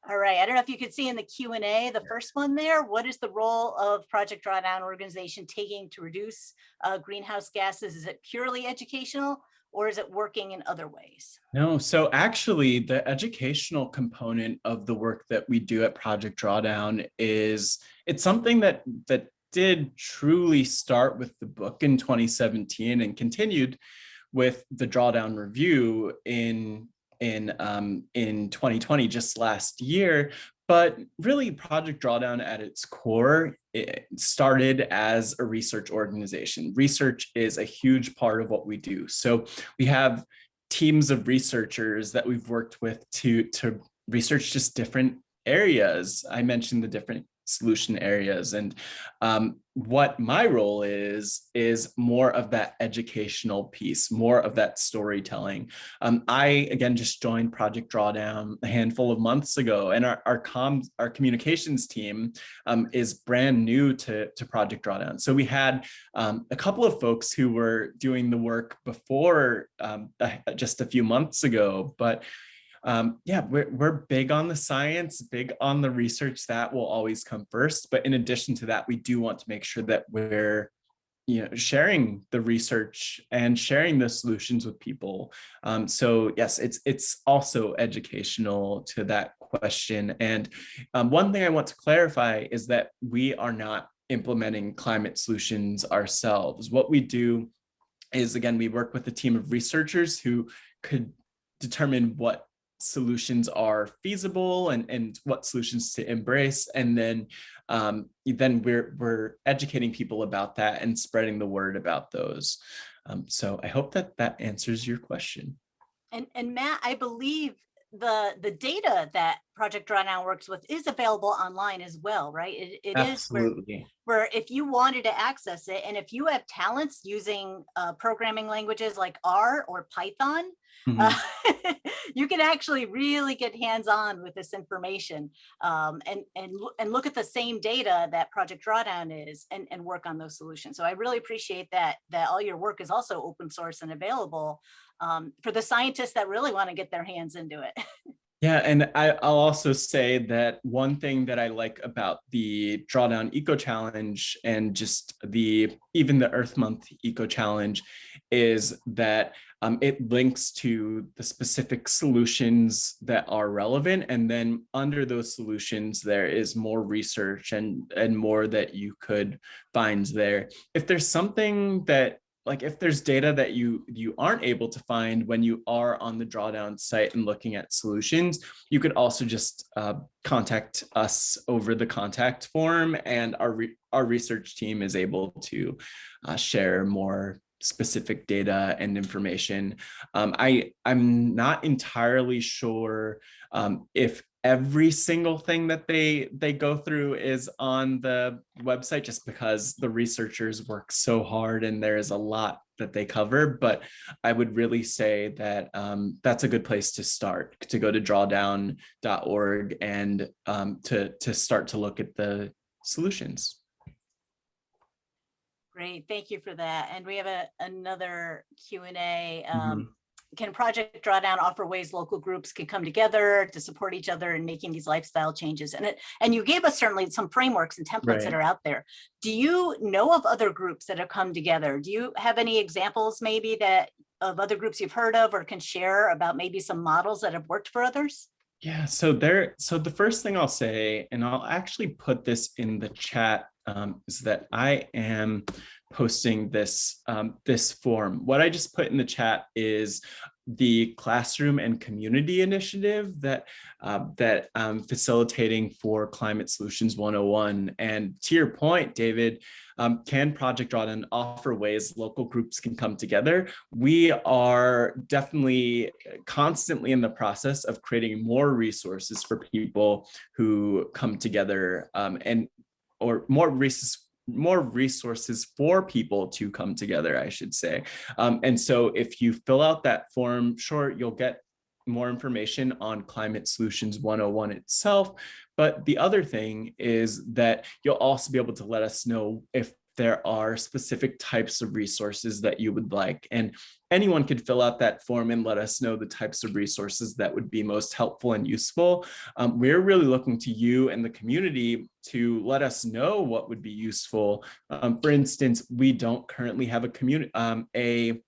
Speaker 2: All right, I don't know if you could see in the Q and A, the first one there, what is the role of Project Drawdown organization taking to reduce uh, greenhouse gases? Is it purely educational or is it working in other ways?
Speaker 3: No, so actually the educational component of the work that we do at Project Drawdown is, it's something that, that did truly start with the book in 2017 and continued with the drawdown review in in um, in 2020, just last year. But really, Project Drawdown at its core it started as a research organization. Research is a huge part of what we do. So we have teams of researchers that we've worked with to, to research just different areas. I mentioned the different solution areas. And um, what my role is, is more of that educational piece, more of that storytelling. Um, I, again, just joined Project Drawdown a handful of months ago, and our, our, comms, our communications team um, is brand new to, to Project Drawdown. So we had um, a couple of folks who were doing the work before um, just a few months ago, but um, yeah, we're, we're big on the science, big on the research that will always come first. But in addition to that, we do want to make sure that we're you know, sharing the research and sharing the solutions with people. Um, so yes, it's it's also educational to that question. And um, one thing I want to clarify is that we are not implementing climate solutions ourselves. What we do is, again, we work with a team of researchers who could determine what solutions are feasible and, and what solutions to embrace. And then, um, then we're, we're educating people about that and spreading the word about those. Um, so I hope that that answers your question.
Speaker 2: And, and Matt, I believe the the data that Project Drawdown works with is available online as well, right? It, it is where, where, if you wanted to access it, and if you have talents using uh, programming languages like R or Python, Mm -hmm. uh, you can actually really get hands-on with this information um, and, and, and look at the same data that Project Drawdown is and, and work on those solutions. So I really appreciate that, that all your work is also open source and available um, for the scientists that really want to get their hands into it.
Speaker 3: Yeah, and I, will also say that one thing that I like about the Drawdown Eco Challenge and just the even the Earth Month Eco Challenge is that um, it links to the specific solutions that are relevant. And then under those solutions, there is more research and, and more that you could find there. If there's something that like if there's data that you you aren't able to find when you are on the drawdown site and looking at solutions, you could also just uh, contact us over the contact form and our, re our research team is able to uh, share more specific data and information. Um, I, I'm not entirely sure um, if every single thing that they they go through is on the website just because the researchers work so hard and there is a lot that they cover but i would really say that um, that's a good place to start to go to drawdown.org and um, to to start to look at the solutions
Speaker 2: Great, thank you for that. And we have a, another Q and A. Um, Can Project Drawdown offer ways local groups can come together to support each other in making these lifestyle changes? And it, and you gave us certainly some frameworks and templates that are out there. Do you know of other groups that have come together? Do you have any examples maybe that of other groups you've heard of or can share about maybe some models that have worked for others?
Speaker 3: Yeah, so there, so the first thing I'll say, and I'll actually put this in the chat, um, is that I am posting this um, this form. What I just put in the chat is the classroom and community initiative that uh, that I'm facilitating for Climate Solutions 101. And to your point, David, um, can Project Drawdown offer ways local groups can come together? We are definitely constantly in the process of creating more resources for people who come together um, and or more resources more resources for people to come together, I should say. Um, and so if you fill out that form, sure, you'll get more information on Climate Solutions 101 itself. But the other thing is that you'll also be able to let us know if there are specific types of resources that you would like. And anyone could fill out that form and let us know the types of resources that would be most helpful and useful. Um, we're really looking to you and the community to let us know what would be useful. Um, for instance, we don't currently have a community, um, a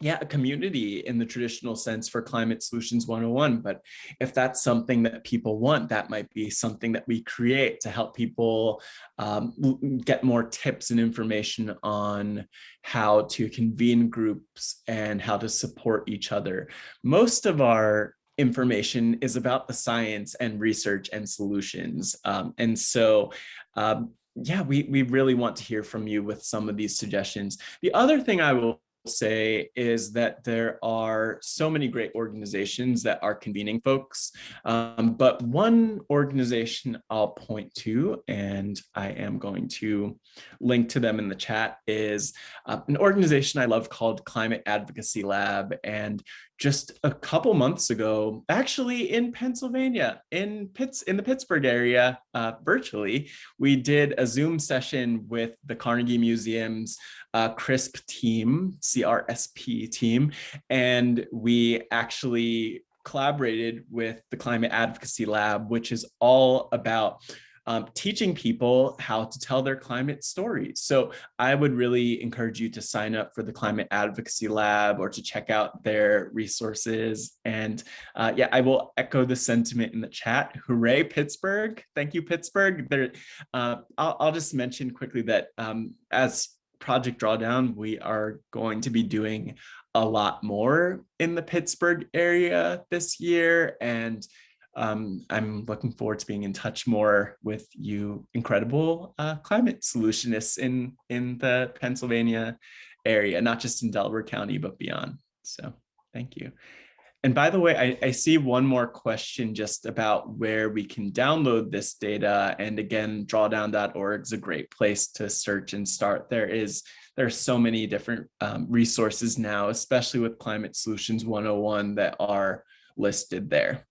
Speaker 3: yeah, a community in the traditional sense for Climate Solutions 101. But if that's something that people want, that might be something that we create to help people um, get more tips and information on how to convene groups and how to support each other. Most of our information is about the science and research and solutions. Um, and so um, yeah, we, we really want to hear from you with some of these suggestions. The other thing I will say is that there are so many great organizations that are convening folks, um, but one organization I'll point to, and I am going to link to them in the chat, is uh, an organization I love called Climate Advocacy Lab. And just a couple months ago, actually in Pennsylvania, in Pitts, in the Pittsburgh area, uh, virtually, we did a Zoom session with the Carnegie Museum's uh, CRISP team, CRSP team, and we actually collaborated with the Climate Advocacy Lab, which is all about um, teaching people how to tell their climate stories. So I would really encourage you to sign up for the Climate Advocacy Lab or to check out their resources. And uh, yeah, I will echo the sentiment in the chat. Hooray, Pittsburgh. Thank you, Pittsburgh. There, uh, I'll, I'll, just mention quickly that um, as Project Drawdown, we are going to be doing a lot more in the Pittsburgh area this year. And um, I'm looking forward to being in touch more with you incredible uh, climate solutionists in, in the Pennsylvania area, not just in Delaware County, but beyond. So thank you. And by the way, I, I, see one more question just about where we can download this data. And again, drawdown.org is a great place to search and start. There is there are so many different um, resources now, especially with Climate Solutions 101 that are listed there.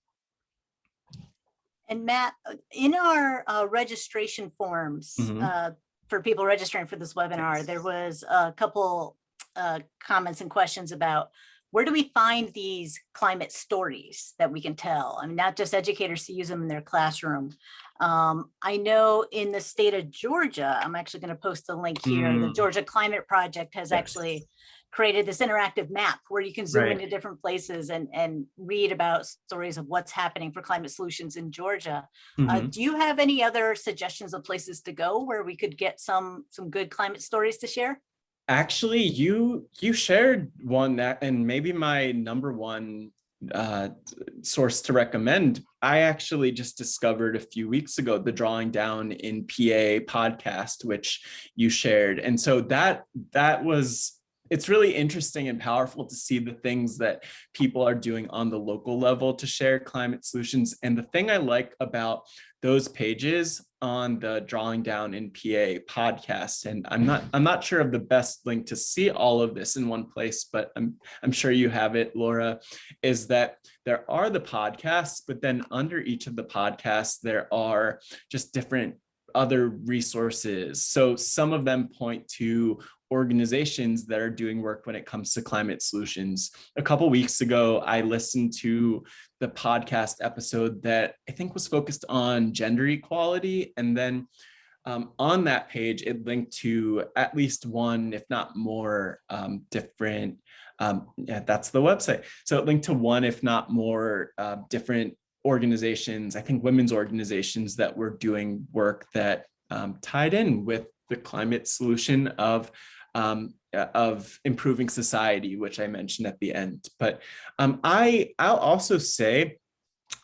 Speaker 2: And Matt, uh, in our uh, registration forms
Speaker 3: Mhm.
Speaker 2: uh, for people registering for this webinar, there was a couple uh, comments and questions about where do we find these climate stories that we can tell? I mean, not just educators to use them in their classroom. Um, I know in the state of Georgia, I'm actually going to post a link here. The
Speaker 3: Mm.
Speaker 2: Georgia Climate Project has
Speaker 3: Yes.
Speaker 2: actually created this interactive map where you can zoom
Speaker 3: Right.
Speaker 2: into different places and, and read about stories of what's happening for climate solutions in Georgia. Uh,
Speaker 3: Mhm.
Speaker 2: do you have any other suggestions of places to go where we could get some some good climate stories to share?
Speaker 3: Actually, you you shared one that, and maybe my number one uh, source to recommend. I actually just discovered a few weeks ago the Drawing Down in PA podcast, which you shared, and so that that was it's really interesting and powerful to see the things that people are doing on the local level to share climate solutions. And the thing I like about those pages on the drawing down in PA podcast. And I'm not I'm not sure of the best link to see all of this in one place, but I'm I'm sure you have it, Laura, is that there are the podcasts, but then under each of the podcasts, there are just different other resources. So some of them point to organizations that are doing work when it comes to climate solutions. A couple weeks ago, I listened to the podcast episode that I think was focused on gender equality. And then um, on that page, it linked to at least one, if not more, um, different, um, yeah, that's the website. So it linked to one, if not more, uh, different organizations, I think women's organizations that were doing work that um, tied in with the climate solution of um, of improving society, which I mentioned at the end. But um, I, I'll also say,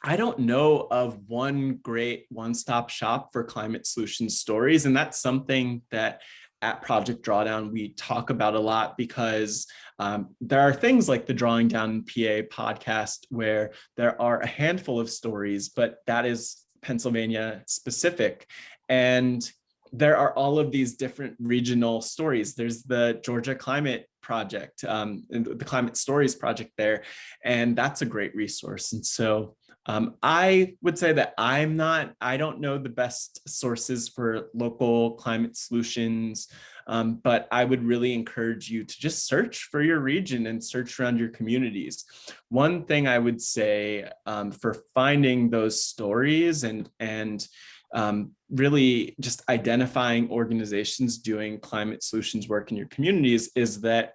Speaker 3: I don't know of one great one-stop shop for climate solution stories. And that's something that at Project Drawdown, we talk about a lot because um, there are things like the Drawing Down PA podcast where there are a handful of stories, but that is Pennsylvania specific. And there are all of these different regional stories. There's the Georgia Climate Project, um, the Climate Stories Project there, and that's a great resource. And so um, I would say that I'm not, I don't know the best sources for local climate solutions, um, but I would really encourage you to just search for your region and search around your communities. One thing I would say um, for finding those stories and, and um, really just identifying organizations doing climate solutions work in your communities is that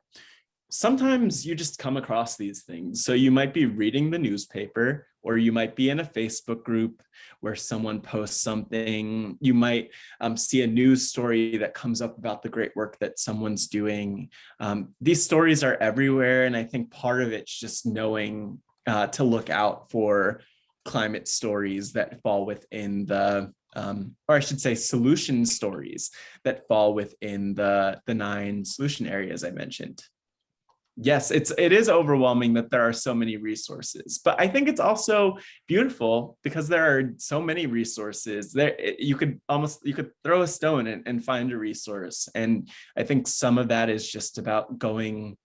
Speaker 3: sometimes you just come across these things. So you might be reading the newspaper or you might be in a Facebook group where someone posts something. You might um, see a news story that comes up about the great work that someone's doing. Um, these stories are everywhere. And I think part of it's just knowing uh, to look out for climate stories that fall within the um, or I should say solution stories that fall within the, the nine solution areas I mentioned. Yes, it's it is overwhelming that there are so many resources, but I think it's also beautiful because there are so many resources there. You could almost you could throw a stone and, and find a resource. And I think some of that is just about going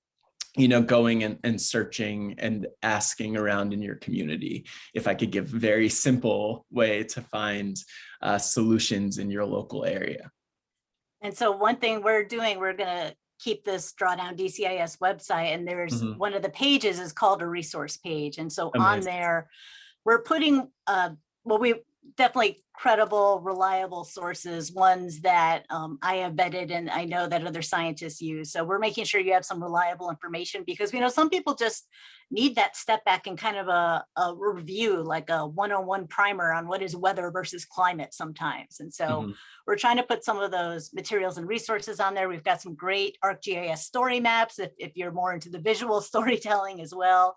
Speaker 3: you know, going and, and searching and asking around in your community. If I could give a very simple way to find uh, solutions in your local area.
Speaker 2: And so one thing we're doing, we're going to keep this drawdown DCIS website and there's mm -hmm. one of the pages is called a resource page. And so Amazing. on there, we're putting, uh, well, we definitely credible, reliable sources, ones that um, I have vetted and I know that other scientists use. So we're making sure you have some reliable information because we know some people just need that step back and kind of a, a review, like a one-on-one primer on what is weather versus climate sometimes. And so mm -hmm. we're trying to put some of those materials and resources on there. We've got some great ArcGIS story maps if, if you're more into the visual storytelling as well.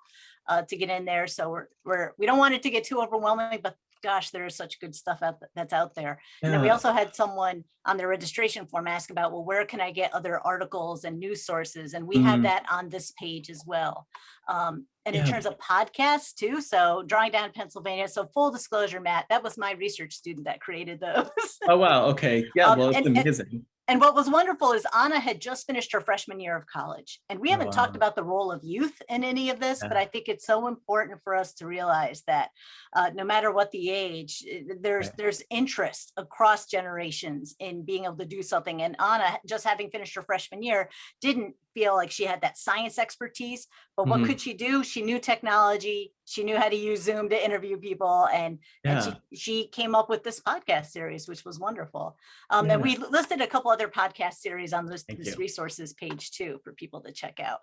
Speaker 2: Uh, to get in there. So we're, we're, we don't want it to get too overwhelming, but gosh, there is such good stuff out that's out there. Yeah. And then we also had someone on the registration form ask about, well, where can I get other articles and news sources? And we mm -hmm. have mm-hmm. that on this page as well. Um, and yeah. in terms of podcasts too, so Drawing Down Pennsylvania, so full disclosure, Matt, that was my research student that created those.
Speaker 3: oh, wow. Okay. Yeah, um, well, it's and, amazing.
Speaker 2: And, and what was wonderful is Anna had just finished her freshman year of college. And we oh, haven't wow. talked about the role of youth in any of this, yeah. but I think it's so important for us to realize that uh, no matter what the age, eh, there's yeah. there's interest across generations in being able to do something. And Anna, just having finished her freshman year, didn't feel like she had that science expertise, but what mm -hmm. could she do? She knew technology, she knew how to use Zoom to interview people, and, yeah. and she, she came up with this podcast series, which was wonderful. Um, yeah. And we listed a couple other podcast series on this, this resources page too for people to check out.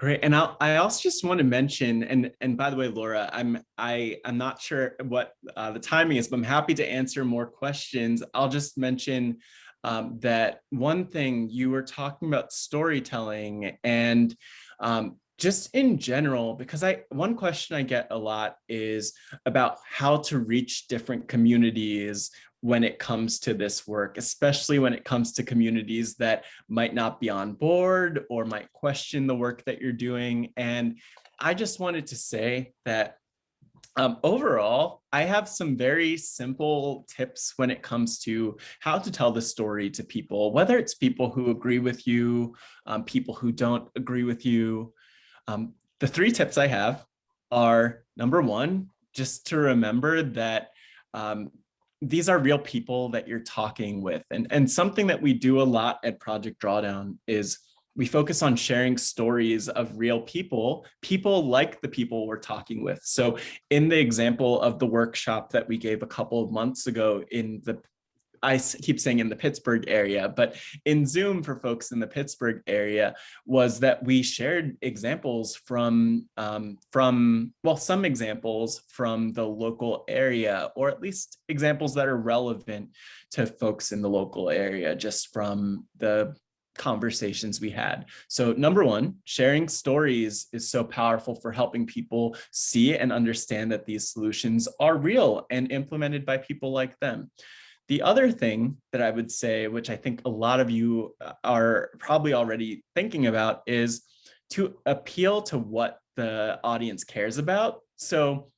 Speaker 3: Great, and I'll, I also just want to mention, and and by the way, Laura, I'm I I'm not sure what uh, the timing is, but I'm happy to answer more questions. I'll just mention um, that one thing you were talking about storytelling and um, just in general, because I one question I get a lot is about how to reach different communities when it comes to this work, especially when it comes to communities that might not be on board or might question the work that you're doing. And I just wanted to say that um, overall, I have some very simple tips when it comes to how to tell the story to people, whether it's people who agree with you, um, people who don't agree with you. Um, the three tips I have are number one, just to remember that um, these are real people that you're talking with. And, and something that we do a lot at Project Drawdown is we focus on sharing stories of real people, people like the people we're talking with. So in the example of the workshop that we gave a couple of months ago in the I keep saying in the Pittsburgh area, but in Zoom for folks in the Pittsburgh area was that we shared examples from, um, from well, some examples from the local area, or at least examples that are relevant to folks in the local area, just from the conversations we had. So number one, sharing stories is so powerful for helping people see and understand that these solutions are real and implemented by people like them. The other thing that I would say, which I think a lot of you uh, are probably already thinking about is to appeal to what the audience cares about. So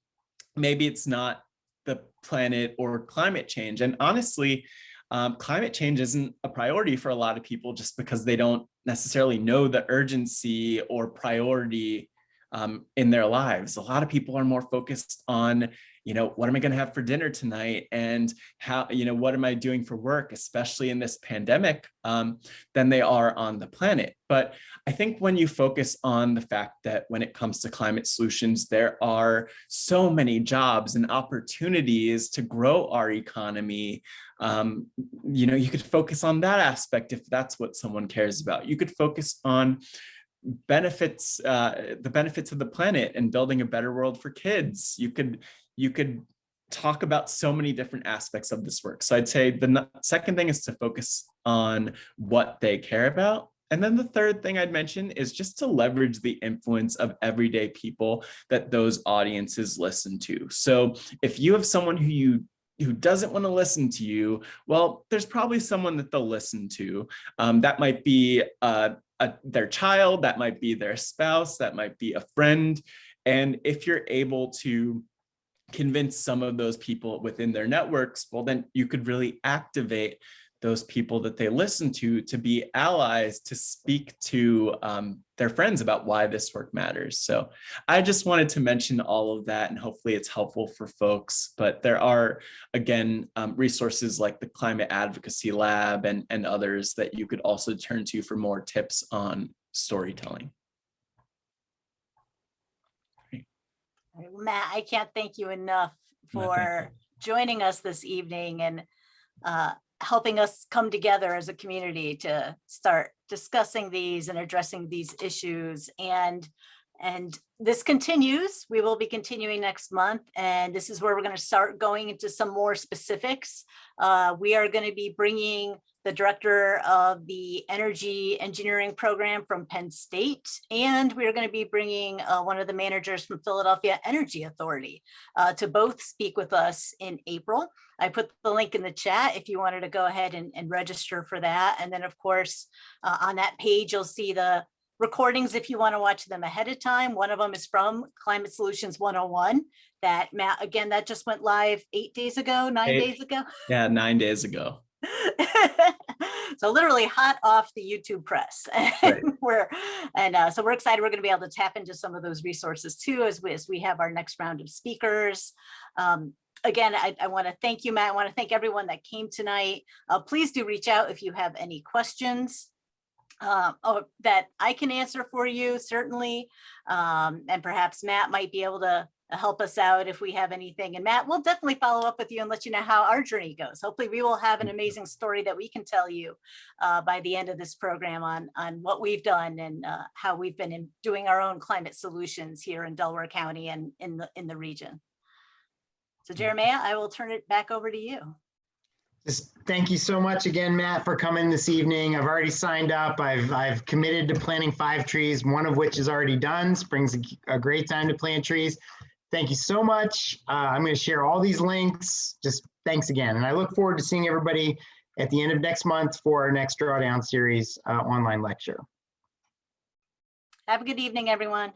Speaker 3: maybe it's not the planet or climate change. And honestly, um, climate change isn't a priority for a lot of people just because they don't necessarily know the urgency or priority um, in their lives. A lot of people are more focused on you know, what am I going to have for dinner tonight? And how, you know, what am I doing for work, especially in this pandemic, um, than they are on the planet. But I think when you focus on the fact that when it comes to climate solutions, there are so many jobs and opportunities to grow our economy, um, you know, you could focus on that aspect if that's what someone cares about. You could focus on benefits uh, the benefits of the planet and building a better world for kids you could you could talk about so many different aspects of this work. So I'd say the second thing is to focus on what they care about. And then the third thing I'd mention is just to leverage the influence of everyday people that those audiences listen to. So if you have someone who you who doesn't want to listen to you, well, there's probably someone that they'll listen to. Um, that might be uh, a, their child, that might be their spouse, that might be a friend. And if you're able to convince some of those people within their networks, well, then you could really activate those people that they listen to to be allies to speak to um, their friends about why this work matters. So I just wanted to mention all of that and hopefully it's helpful for folks. But there are, again, um, resources like the Climate Advocacy Lab and, and others that you could also turn to for more tips on storytelling.
Speaker 2: Matt, I can't thank you enough for joining us this evening and uh, helping us come together as a community to start discussing these and addressing these issues. And and this continues. We will be continuing next month. And this is where we're going to start going into some more specifics. Uh, we are going to be bringing the director of the energy engineering program from Penn State. And we're going to be bringing uh, one of the managers from Philadelphia Energy Authority uh, to both speak with us in April. I put the link in the chat if you wanted to go ahead and, and register for that. And then of course, uh, on that page, you'll see the recordings if you want to watch them ahead of time. One of them is from Climate Solutions 101 that Matt, again, that just went live eight days ago, nine eight, days ago.
Speaker 3: Yeah, nine days ago.
Speaker 2: so literally hot off the YouTube press. Right. and we're and uh, so we're excited. We're going to be able to tap into some of those resources too as we, as we have our next round of speakers. Um, again, I, I want to thank you, Matt. I want to thank everyone that came tonight. Uh, please do reach out if you have any questions uh, oh, that I can answer for you, certainly. Um, and perhaps Matt might be able to help us out if we have anything. And Matt, we'll definitely follow up with you and let you know how our journey goes. Hopefully we will have an amazing story that we can tell you uh, by the end of this program on, on what we've done and uh, how we've been doing our own climate solutions here in Delaware County and in the, in the region. So. Jeremiah, I will turn it back over to you.
Speaker 1: Just thank you so much again, Matt, for coming this evening. I've already signed up. I've I've committed to planting five trees, one of which is already done. Spring's a, great time to plant trees. Thank you so much. Uh, I'm going to share all these links. Just thanks again. And I look forward to seeing everybody at the end of next month for our next Drawdown Series uh, online lecture.
Speaker 2: Have a good evening, everyone.